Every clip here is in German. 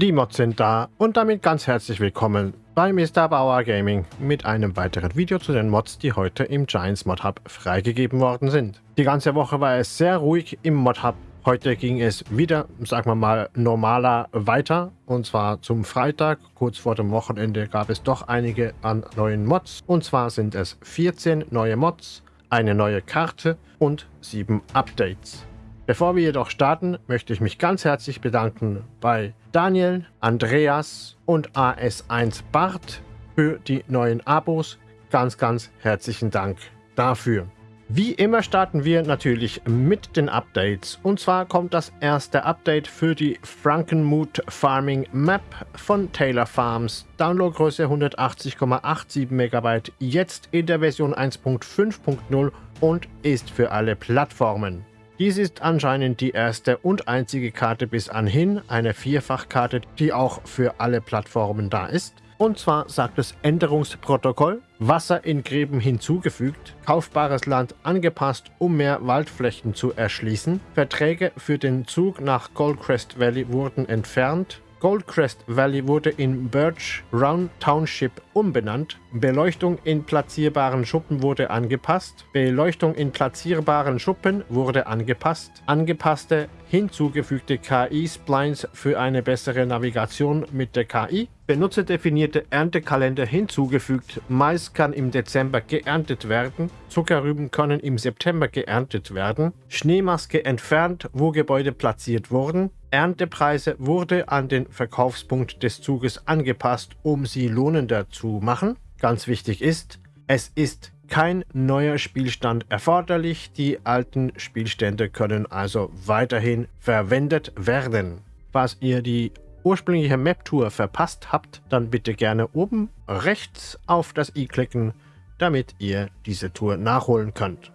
Die Mods sind da und damit ganz herzlich willkommen bei Mr. Bauer Gaming mit einem weiteren Video zu den Mods, die heute im Giants Mod Hub freigegeben worden sind. Die ganze Woche war es sehr ruhig im Mod Hub. Heute ging es wieder, sagen wir mal, normaler weiter. Und zwar zum Freitag, kurz vor dem Wochenende, gab es doch einige an neuen Mods. Und zwar sind es 14 neue Mods, eine neue Karte und 7 Updates. Bevor wir jedoch starten, möchte ich mich ganz herzlich bedanken bei Daniel, Andreas und AS1 Bart für die neuen Abos. Ganz, ganz herzlichen Dank dafür. Wie immer starten wir natürlich mit den Updates. Und zwar kommt das erste Update für die Frankenmuth Farming Map von Taylor Farms. Downloadgröße 180,87 MB, jetzt in der Version 1.5.0 und ist für alle Plattformen. Dies ist anscheinend die erste und einzige Karte bis anhin, eine Vierfachkarte, die auch für alle Plattformen da ist. Und zwar sagt das Änderungsprotokoll, Wasser in Gräben hinzugefügt, kaufbares Land angepasst, um mehr Waldflächen zu erschließen, Verträge für den Zug nach Goldcrest Valley wurden entfernt, Goldcrest Valley wurde in Birch Round Township umbenannt. Beleuchtung in platzierbaren Schuppen wurde angepasst. Beleuchtung in platzierbaren Schuppen wurde angepasst. Angepasste hinzugefügte KI-Splines für eine bessere Navigation mit der KI. Benutzerdefinierte Erntekalender hinzugefügt. Mais kann im Dezember geerntet werden. Zuckerrüben können im September geerntet werden. Schneemaske entfernt, wo Gebäude platziert wurden. Erntepreise wurde an den Verkaufspunkt des Zuges angepasst, um sie lohnender zu machen. Ganz wichtig ist, es ist kein neuer Spielstand erforderlich. Die alten Spielstände können also weiterhin verwendet werden. Falls ihr die ursprüngliche Map-Tour verpasst habt, dann bitte gerne oben rechts auf das i klicken, damit ihr diese Tour nachholen könnt.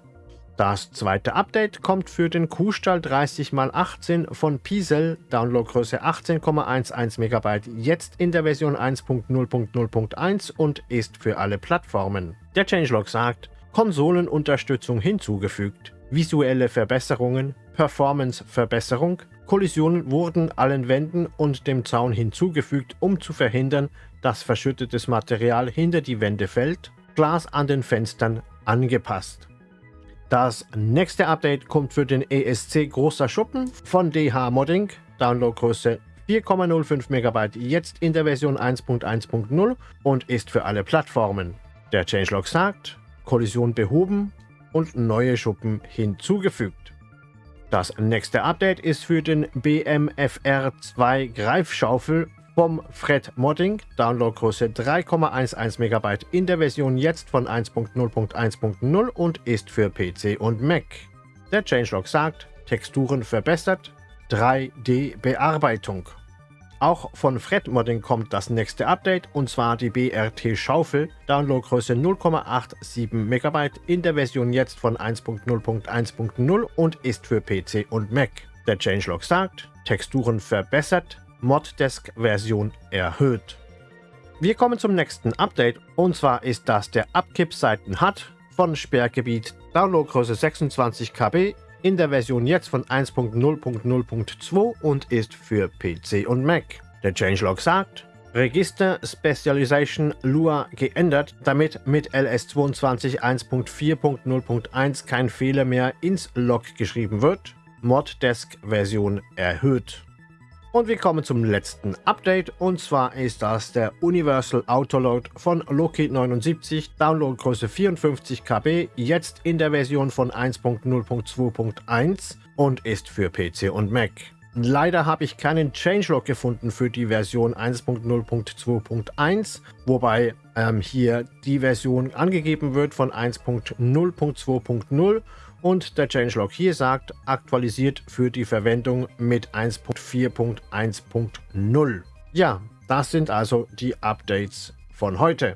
Das zweite Update kommt für den Kuhstall 30x18 von Piesel, Downloadgröße 18,11 MB, jetzt in der Version 1.0.0.1 und ist für alle Plattformen. Der Changelog sagt, Konsolenunterstützung hinzugefügt, visuelle Verbesserungen, Performance-Verbesserung, Kollisionen wurden allen Wänden und dem Zaun hinzugefügt, um zu verhindern, dass verschüttetes Material hinter die Wände fällt, Glas an den Fenstern angepasst. Das nächste Update kommt für den ESC Großer Schuppen von DH Modding, Downloadgröße 4,05 MB, jetzt in der Version 1.1.0 und ist für alle Plattformen. Der Changelog sagt, Kollision behoben und neue Schuppen hinzugefügt. Das nächste Update ist für den BMFR2 Greifschaufel vom Fred Modding, Downloadgröße 3,11 MB in der Version jetzt von 1.0.1.0 und ist für PC und Mac. Der Changelog sagt, Texturen verbessert, 3D-Bearbeitung. Auch von Fred Modding kommt das nächste Update und zwar die BRT Schaufel, Downloadgröße 0,87 MB in der Version jetzt von 1.0.1.0 und ist für PC und Mac. Der Changelog sagt, Texturen verbessert, Moddesk-Version erhöht. Wir kommen zum nächsten Update und zwar ist das der Abkippseiten HUD von Sperrgebiet Downloadgröße 26 KB in der Version jetzt von 1.0.0.2 und ist für PC und Mac. Der Changelog sagt, Register Specialization Lua geändert, damit mit LS22 1.4.0.1 kein Fehler mehr ins Log geschrieben wird. Moddesk Version erhöht. Und wir kommen zum letzten Update und zwar ist das der Universal Autoload von Loki 79, Downloadgröße 54 KB, jetzt in der Version von 1.0.2.1 und ist für PC und Mac. Leider habe ich keinen Changelog gefunden für die Version 1.0.2.1, wobei ähm, hier die Version angegeben wird von 1.0.2.0 und der Changelog hier sagt, aktualisiert für die Verwendung mit 1.4.1.0. Ja, das sind also die Updates von heute.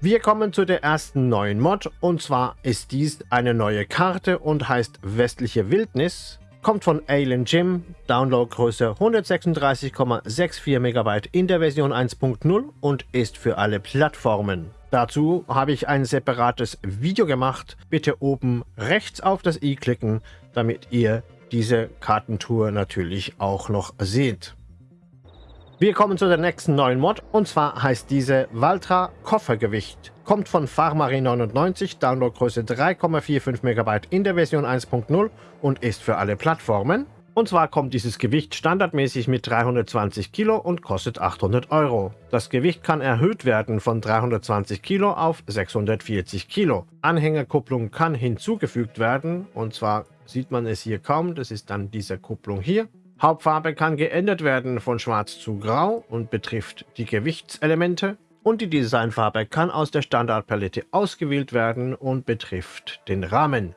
Wir kommen zu der ersten neuen Mod und zwar ist dies eine neue Karte und heißt Westliche Wildnis. Kommt von Alien Jim, Downloadgröße 136,64 MB in der Version 1.0 und ist für alle Plattformen. Dazu habe ich ein separates Video gemacht. Bitte oben rechts auf das i klicken, damit ihr diese Kartentour natürlich auch noch seht. Wir kommen zu der nächsten neuen Mod und zwar heißt diese Valtra Koffergewicht. Kommt von Farmarin99, Downloadgröße 3,45 MB in der Version 1.0 und ist für alle Plattformen. Und zwar kommt dieses Gewicht standardmäßig mit 320 Kilo und kostet 800 Euro. Das Gewicht kann erhöht werden von 320 Kilo auf 640 Kilo. Anhängerkupplung kann hinzugefügt werden und zwar sieht man es hier kaum, das ist dann diese Kupplung hier. Hauptfarbe kann geändert werden von schwarz zu grau und betrifft die Gewichtselemente. Und die Designfarbe kann aus der Standardpalette ausgewählt werden und betrifft den Rahmen.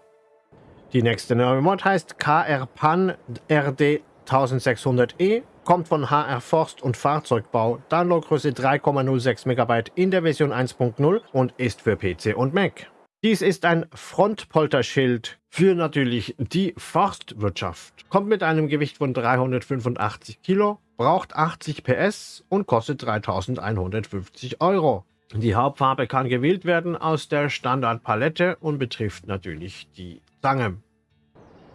Die nächste neue Mod heißt KR Pan RD 1600E, kommt von HR Forst und Fahrzeugbau, Downloadgröße 3,06 MB in der Version 1.0 und ist für PC und Mac. Dies ist ein Frontpolterschild für natürlich die Forstwirtschaft. Kommt mit einem Gewicht von 385 Kilo, braucht 80 PS und kostet 3150 Euro. Die Hauptfarbe kann gewählt werden aus der Standardpalette und betrifft natürlich die Zange.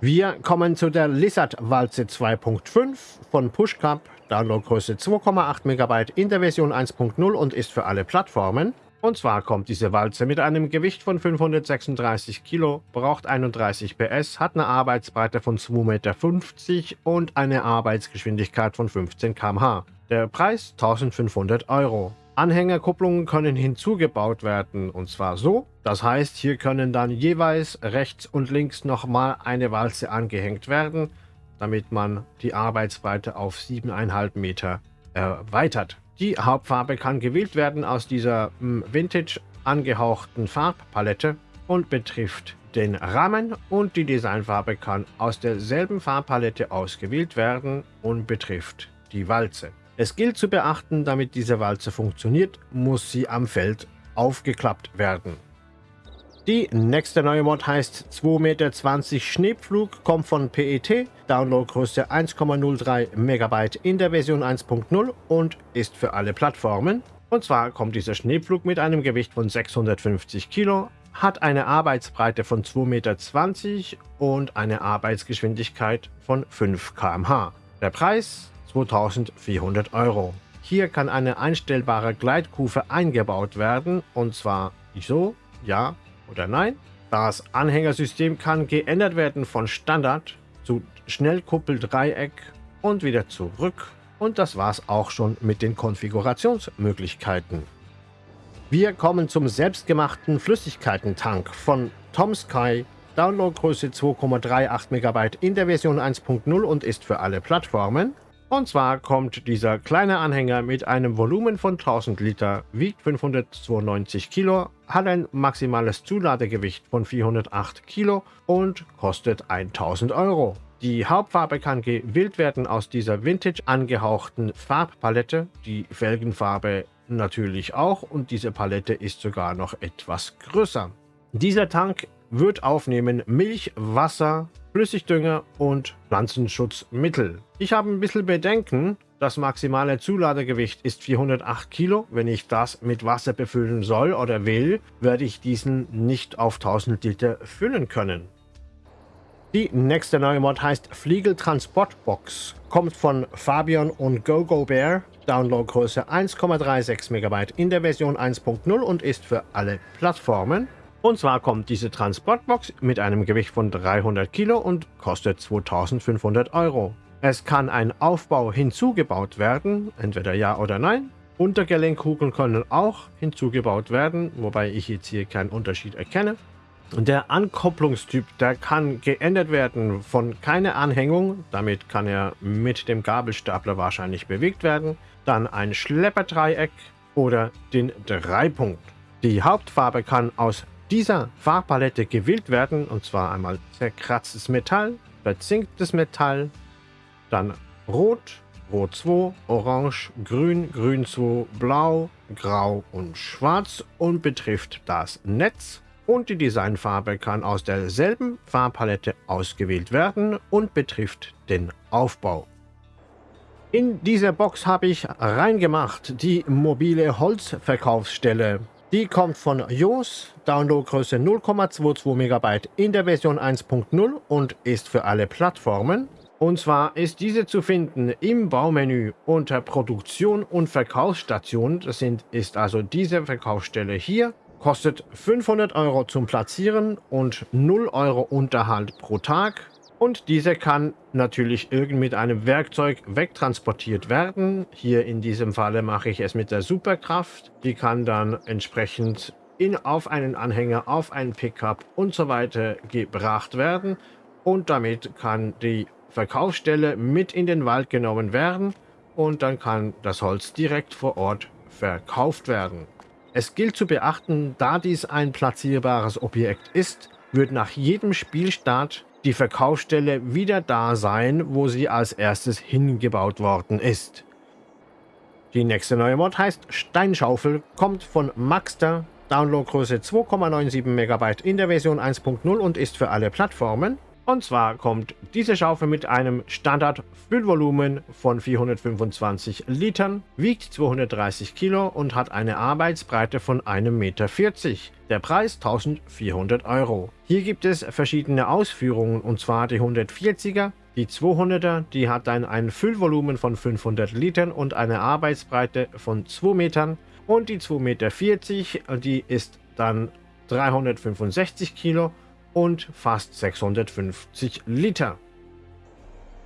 Wir kommen zu der Lizard-Walze 2.5 von Pushcup, Downloadgröße 2,8 MB in der Version 1.0 und ist für alle Plattformen. Und zwar kommt diese Walze mit einem Gewicht von 536 Kilo, braucht 31 PS, hat eine Arbeitsbreite von 2,50 Meter und eine Arbeitsgeschwindigkeit von 15 km/h. Der Preis 1500 Euro. Anhängerkupplungen können hinzugebaut werden und zwar so. Das heißt, hier können dann jeweils rechts und links nochmal eine Walze angehängt werden, damit man die Arbeitsbreite auf 7,5 Meter erweitert. Die Hauptfarbe kann gewählt werden aus dieser hm, Vintage angehauchten Farbpalette und betrifft den Rahmen und die Designfarbe kann aus derselben Farbpalette ausgewählt werden und betrifft die Walze. Es gilt zu beachten, damit diese Walze funktioniert, muss sie am Feld aufgeklappt werden. Die nächste neue Mod heißt 2,20 Meter Schneepflug, kommt von PET, Downloadgröße 1,03 MB in der Version 1.0 und ist für alle Plattformen. Und zwar kommt dieser Schneepflug mit einem Gewicht von 650 Kilo, hat eine Arbeitsbreite von 2,20 Meter und eine Arbeitsgeschwindigkeit von 5 km/h. Der Preis 2400 Euro. Hier kann eine einstellbare Gleitkufe eingebaut werden und zwar so, ja oder nein. Das Anhängersystem kann geändert werden von Standard zu Schnellkuppeldreieck und wieder zurück. Und das war's auch schon mit den Konfigurationsmöglichkeiten. Wir kommen zum selbstgemachten Flüssigkeitentank von Tom Sky. Downloadgröße 2,38 MB in der Version 1.0 und ist für alle Plattformen. Und zwar kommt dieser kleine Anhänger mit einem Volumen von 1000 Liter, wiegt 592 Kilo, hat ein maximales Zuladegewicht von 408 Kilo und kostet 1000 Euro. Die Hauptfarbe kann gewählt werden aus dieser Vintage angehauchten Farbpalette, die Felgenfarbe natürlich auch und diese Palette ist sogar noch etwas größer. Dieser Tank wird aufnehmen Milch, Wasser, Flüssigdünger und Pflanzenschutzmittel. Ich habe ein bisschen Bedenken, das maximale Zuladegewicht ist 408 Kilo. Wenn ich das mit Wasser befüllen soll oder will, werde ich diesen nicht auf 1000 Liter füllen können. Die nächste neue Mod heißt Fliegel Transportbox. Kommt von Fabian und GoGo Bear. Downloadgröße 1,36 MB in der Version 1.0 und ist für alle Plattformen. Und zwar kommt diese Transportbox mit einem Gewicht von 300 Kilo und kostet 2500 Euro. Es kann ein Aufbau hinzugebaut werden, entweder ja oder nein. Untergelenkkugeln können auch hinzugebaut werden, wobei ich jetzt hier keinen Unterschied erkenne. Der Ankopplungstyp, der kann geändert werden von keine Anhängung, damit kann er mit dem Gabelstapler wahrscheinlich bewegt werden, dann ein Schlepperdreieck oder den Dreipunkt. Die Hauptfarbe kann aus dieser Farbpalette gewählt werden, und zwar einmal zerkratztes Metall, verzinktes Metall, dann Rot, Rot 2, Orange, Grün, Grün 2, Blau, Grau und Schwarz und betrifft das Netz. Und die Designfarbe kann aus derselben Farbpalette ausgewählt werden und betrifft den Aufbau. In dieser Box habe ich reingemacht die mobile Holzverkaufsstelle. Die kommt von JOS, Downloadgröße 0,22 MB in der Version 1.0 und ist für alle Plattformen. Und zwar ist diese zu finden im Baumenü unter Produktion und Verkaufsstation. Das sind, ist also diese Verkaufsstelle hier. Kostet 500 Euro zum Platzieren und 0 Euro Unterhalt pro Tag. Und diese kann natürlich irgend mit einem Werkzeug wegtransportiert werden. Hier in diesem Falle mache ich es mit der Superkraft. Die kann dann entsprechend in, auf einen Anhänger, auf einen Pickup und so weiter gebracht werden. Und damit kann die Verkaufsstelle mit in den Wald genommen werden und dann kann das Holz direkt vor Ort verkauft werden. Es gilt zu beachten, da dies ein platzierbares Objekt ist, wird nach jedem Spielstart die Verkaufsstelle wieder da sein, wo sie als erstes hingebaut worden ist. Die nächste neue Mod heißt Steinschaufel, kommt von Maxter, Downloadgröße 2,97 MB in der Version 1.0 und ist für alle Plattformen. Und zwar kommt diese Schaufel mit einem Standard-Füllvolumen von 425 Litern, wiegt 230 Kilo und hat eine Arbeitsbreite von 1,40 Meter. Der Preis 1400 Euro. Hier gibt es verschiedene Ausführungen und zwar die 140er, die 200er, die hat dann ein Füllvolumen von 500 Litern und eine Arbeitsbreite von 2 Metern und die 2,40 Meter, die ist dann 365 Kilo und fast 650 Liter.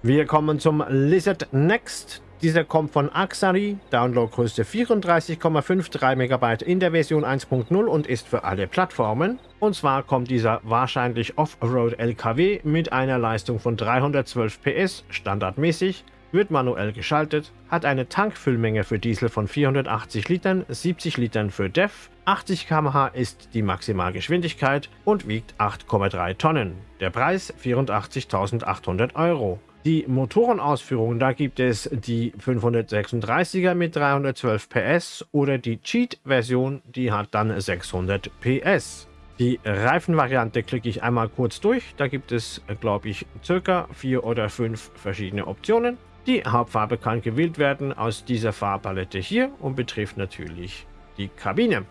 Wir kommen zum Lizard Next. Dieser kommt von Axari, Downloadgröße 34,53 MB in der Version 1.0 und ist für alle Plattformen. Und zwar kommt dieser wahrscheinlich Offroad LKW mit einer Leistung von 312 PS standardmäßig wird manuell geschaltet, hat eine Tankfüllmenge für Diesel von 480 Litern, 70 Litern für DEF, 80 km/h ist die Maximalgeschwindigkeit und wiegt 8,3 Tonnen. Der Preis 84.800 Euro. Die Motorenausführung, da gibt es die 536er mit 312 PS oder die Cheat-Version, die hat dann 600 PS. Die Reifenvariante klicke ich einmal kurz durch. Da gibt es, glaube ich, circa vier oder fünf verschiedene Optionen. Die Hauptfarbe kann gewählt werden aus dieser Farbpalette hier und betrifft natürlich die Kabine.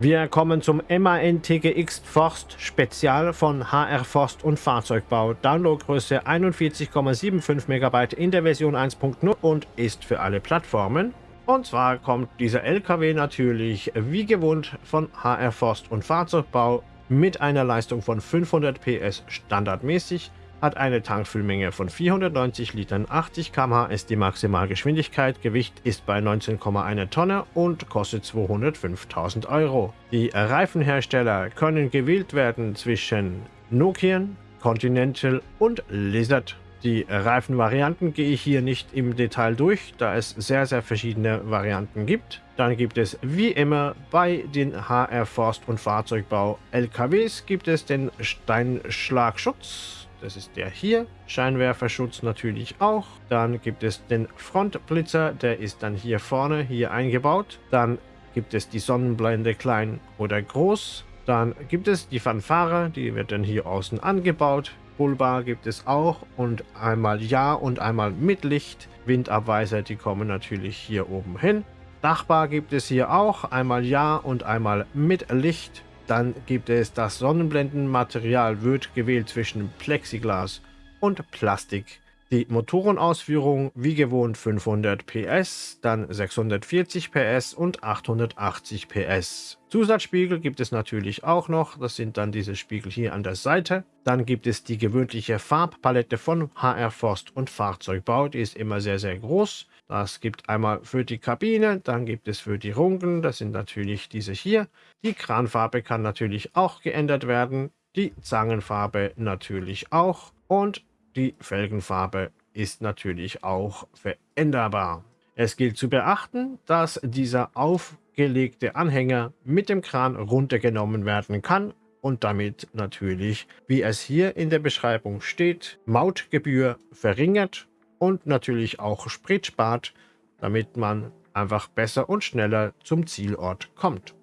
Wir kommen zum MAN TGX Forst Spezial von HR Forst und Fahrzeugbau. Downloadgröße 41,75 MB in der Version 1.0 und ist für alle Plattformen. Und zwar kommt dieser LKW natürlich wie gewohnt von HR Forst und Fahrzeugbau mit einer Leistung von 500 PS standardmäßig hat eine Tankfüllmenge von 490 Litern, 80 km/h ist die Maximalgeschwindigkeit, Gewicht ist bei 19,1 Tonne und kostet 205.000 Euro. Die Reifenhersteller können gewählt werden zwischen Nokian, Continental und Lizard. Die Reifenvarianten gehe ich hier nicht im Detail durch, da es sehr, sehr verschiedene Varianten gibt. Dann gibt es wie immer bei den HR Forst und Fahrzeugbau LKWs gibt es den Steinschlagschutz das ist der hier. Scheinwerferschutz natürlich auch. Dann gibt es den Frontblitzer, der ist dann hier vorne, hier eingebaut. Dann gibt es die Sonnenblende klein oder groß. Dann gibt es die Fanfare, die wird dann hier außen angebaut. Bullbar gibt es auch und einmal Ja und einmal mit Licht. Windabweiser, die kommen natürlich hier oben hin. Dachbar gibt es hier auch, einmal Ja und einmal mit Licht. Dann gibt es das Sonnenblendenmaterial, wird gewählt zwischen Plexiglas und Plastik. Die Motorenausführung wie gewohnt 500 PS, dann 640 PS und 880 PS. Zusatzspiegel gibt es natürlich auch noch, das sind dann diese Spiegel hier an der Seite. Dann gibt es die gewöhnliche Farbpalette von HR Forst und Fahrzeugbau, die ist immer sehr sehr groß. Das gibt einmal für die Kabine, dann gibt es für die Runken, das sind natürlich diese hier. Die Kranfarbe kann natürlich auch geändert werden, die Zangenfarbe natürlich auch und die Felgenfarbe ist natürlich auch veränderbar. Es gilt zu beachten, dass dieser aufgelegte Anhänger mit dem Kran runtergenommen werden kann und damit natürlich, wie es hier in der Beschreibung steht, Mautgebühr verringert und natürlich auch Sprit spart, damit man einfach besser und schneller zum Zielort kommt.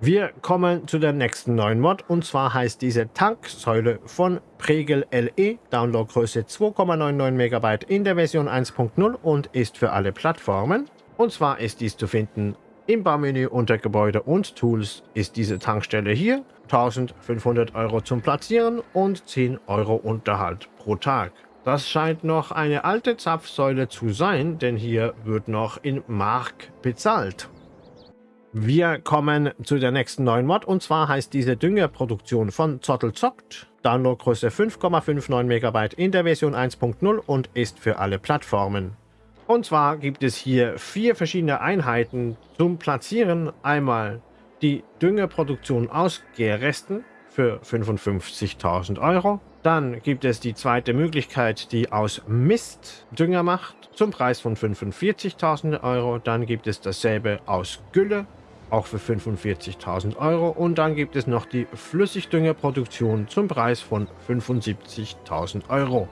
Wir kommen zu der nächsten neuen Mod und zwar heißt diese Tanksäule von Pregel LE, Downloadgröße 2,99 MB in der Version 1.0 und ist für alle Plattformen. Und zwar ist dies zu finden Im Baumenü unter Gebäude und Tools ist diese Tankstelle hier. 1500 Euro zum Platzieren und 10 Euro Unterhalt pro Tag. Das scheint noch eine alte Zapfsäule zu sein, denn hier wird noch in Mark bezahlt. Wir kommen zu der nächsten neuen Mod und zwar heißt diese Düngerproduktion von Zottelzockt. Downloadgröße 5,59 MB in der Version 1.0 und ist für alle Plattformen. Und zwar gibt es hier vier verschiedene Einheiten zum Platzieren. Einmal die Düngerproduktion aus Gärresten für 55.000 Euro. Dann gibt es die zweite Möglichkeit, die aus Mist Dünger macht, zum Preis von 45.000 Euro. Dann gibt es dasselbe aus Gülle, auch für 45.000 Euro. Und dann gibt es noch die Flüssigdüngerproduktion zum Preis von 75.000 Euro.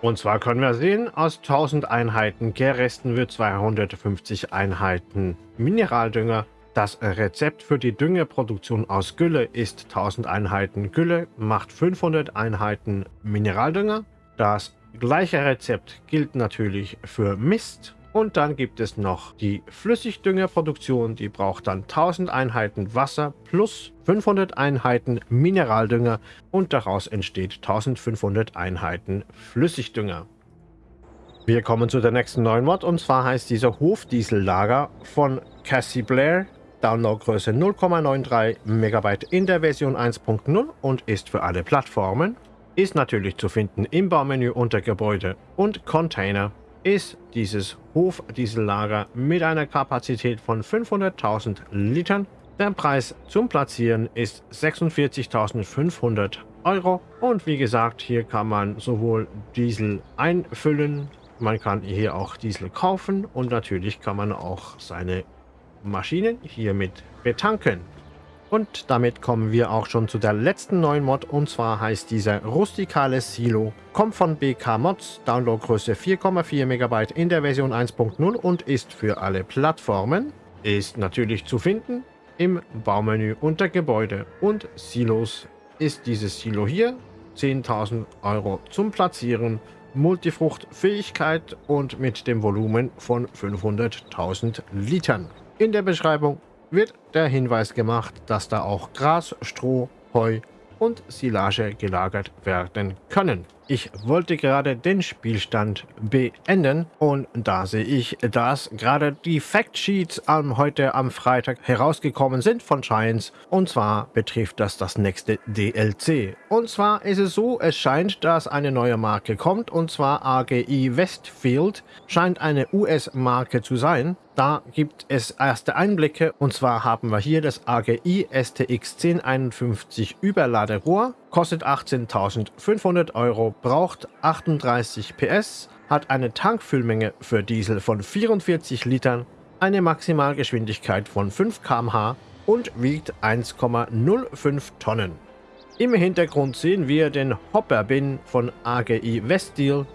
Und zwar können wir sehen, aus 1000 Einheiten Gärresten wird 250 Einheiten Mineraldünger das Rezept für die Düngerproduktion aus Gülle ist 1000 Einheiten Gülle macht 500 Einheiten Mineraldünger. Das gleiche Rezept gilt natürlich für Mist. Und dann gibt es noch die Flüssigdüngerproduktion, die braucht dann 1000 Einheiten Wasser plus 500 Einheiten Mineraldünger und daraus entsteht 1500 Einheiten Flüssigdünger. Wir kommen zu der nächsten neuen Mod und zwar heißt dieser Hofdiesellager von Cassie Blair Downloadgröße 0,93 MB in der Version 1.0 und ist für alle Plattformen. Ist natürlich zu finden im Baumenü unter Gebäude und Container. Ist dieses Hofdiesellager mit einer Kapazität von 500.000 Litern. Der Preis zum Platzieren ist 46.500 Euro. Und wie gesagt, hier kann man sowohl Diesel einfüllen, man kann hier auch Diesel kaufen und natürlich kann man auch seine Maschinen hiermit betanken. Und damit kommen wir auch schon zu der letzten neuen Mod und zwar heißt dieser Rustikale Silo. Kommt von BK Mods, Downloadgröße 4,4 MB in der Version 1.0 und ist für alle Plattformen. Ist natürlich zu finden im Baumenü unter Gebäude und Silos ist dieses Silo hier. 10.000 Euro zum Platzieren, Multifruchtfähigkeit und mit dem Volumen von 500.000 Litern. In der Beschreibung wird der Hinweis gemacht, dass da auch Gras, Stroh, Heu und Silage gelagert werden können. Ich wollte gerade den Spielstand beenden und da sehe ich, dass gerade die Factsheets ähm, heute am Freitag herausgekommen sind von Giants und zwar betrifft das das nächste DLC. Und zwar ist es so, es scheint, dass eine neue Marke kommt. Und zwar AGI Westfield scheint eine US-Marke zu sein. Da gibt es erste Einblicke. Und zwar haben wir hier das AGI STX 1051 Überladerohr, kostet 18.500 Euro, braucht 38 PS, hat eine Tankfüllmenge für Diesel von 44 Litern, eine Maximalgeschwindigkeit von 5 km/h und wiegt 1,05 Tonnen. Im Hintergrund sehen wir den Hopper Bin von AGI Weststeel,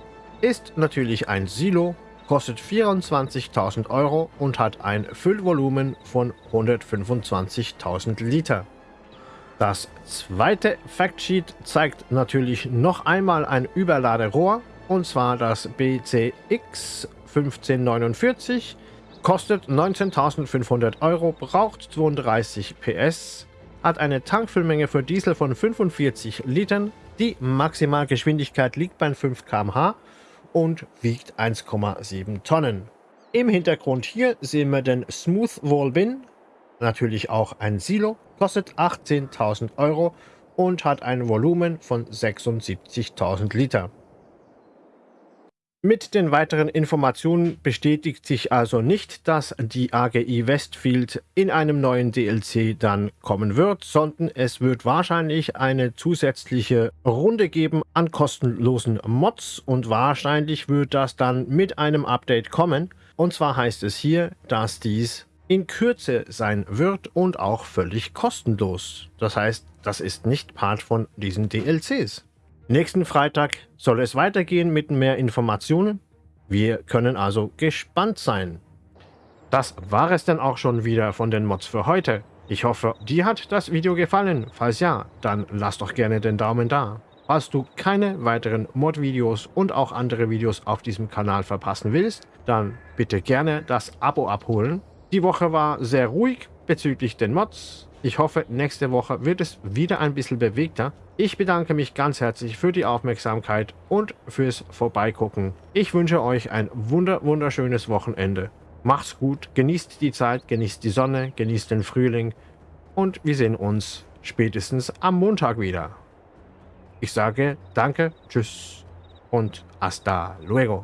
ist natürlich ein Silo kostet 24.000 Euro und hat ein Füllvolumen von 125.000 Liter. Das zweite Factsheet zeigt natürlich noch einmal ein Überladerohr und zwar das BCX 1549, kostet 19.500 Euro, braucht 32 PS, hat eine Tankfüllmenge für Diesel von 45 Litern, die Maximalgeschwindigkeit liegt bei 5 km/h und wiegt 1,7 Tonnen. Im Hintergrund hier sehen wir den Smooth Wall Bin, natürlich auch ein Silo, kostet 18.000 Euro und hat ein Volumen von 76.000 Liter. Mit den weiteren Informationen bestätigt sich also nicht, dass die AGI Westfield in einem neuen DLC dann kommen wird, sondern es wird wahrscheinlich eine zusätzliche Runde geben an kostenlosen Mods und wahrscheinlich wird das dann mit einem Update kommen. Und zwar heißt es hier, dass dies in Kürze sein wird und auch völlig kostenlos. Das heißt, das ist nicht Part von diesen DLCs. Nächsten Freitag soll es weitergehen mit mehr Informationen. Wir können also gespannt sein. Das war es dann auch schon wieder von den Mods für heute. Ich hoffe, dir hat das Video gefallen. Falls ja, dann lass doch gerne den Daumen da. Falls du keine weiteren Mod-Videos und auch andere Videos auf diesem Kanal verpassen willst, dann bitte gerne das Abo abholen. Die Woche war sehr ruhig bezüglich den Mods. Ich hoffe, nächste Woche wird es wieder ein bisschen bewegter. Ich bedanke mich ganz herzlich für die Aufmerksamkeit und fürs Vorbeigucken. Ich wünsche euch ein wunder wunderschönes Wochenende. Macht's gut, genießt die Zeit, genießt die Sonne, genießt den Frühling und wir sehen uns spätestens am Montag wieder. Ich sage danke, tschüss und hasta luego.